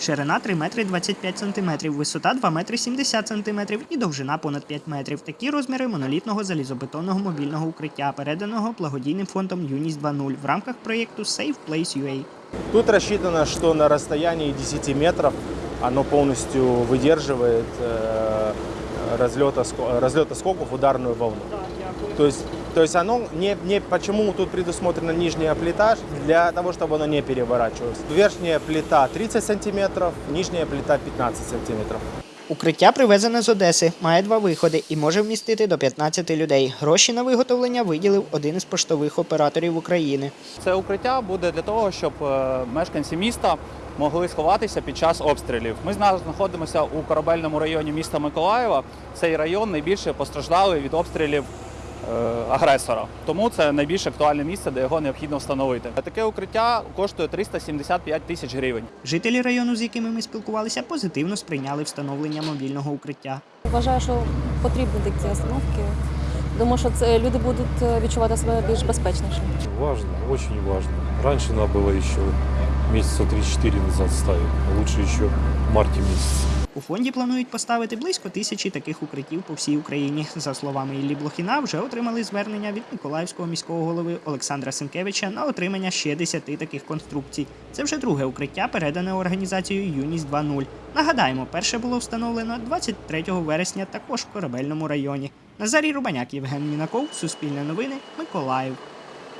Ширина 3 метри 25 сантиметрів, висота 2 метри 70 сантиметрів і довжина понад 5 метрів. Такі розміри монолітного залізобетонного мобільного укриття, переданого благодійним фондом Юність 2.0 в рамках проєкту Safe Place UA. Тут рассчитано, что на расстоянии 10 метров оно полностью выдерживает разлета, разлета скоков ударную волну. То есть, то есть оно не, не почему тут предусмотрена нижняя плита для того, чтобы оно не переворачивалось. Верхняя плита 30 сантиметров, нижняя плита 15 сантиметров. Укриття привезене з Одеси, має два виходи і може вмістити до 15 людей. Гроші на виготовлення виділив один із поштових операторів України. Це укриття буде для того, щоб е, мешканці міста могли сховатися під час обстрілів. Ми зараз знаходимося у корабельному районі міста Миколаєва. Цей район найбільше постраждалий від обстрілів агресора. Тому це найбільш актуальне місце, де його необхідно встановити. Таке укриття коштує 375 тисяч гривень. Жителі району, з якими ми спілкувалися, позитивно сприйняли встановлення мобільного укриття. Вважаю, що потрібні такі остановки. Думаю, що це люди будуть е, відчувати себе більш безпечніше. Важно, очень важно. Раньше надо было еще месяца 3-4 назад ставить, а лучше еще в марте месяце. У фонді планують поставити близько тисячі таких укриттів по всій Україні. За словами Іллі Блохіна, вже отримали звернення від Миколаївського міського голови Олександра Сенкевича на отримання ще 10 таких конструкцій. Це вже друге укриття, передане організацією Юність 2.0. Нагадаємо, перше було встановлено 23 вересня також в корабельному районі. Назарій Рубаняк, Євген Мінаков, Суспільне новини, Миколаїв.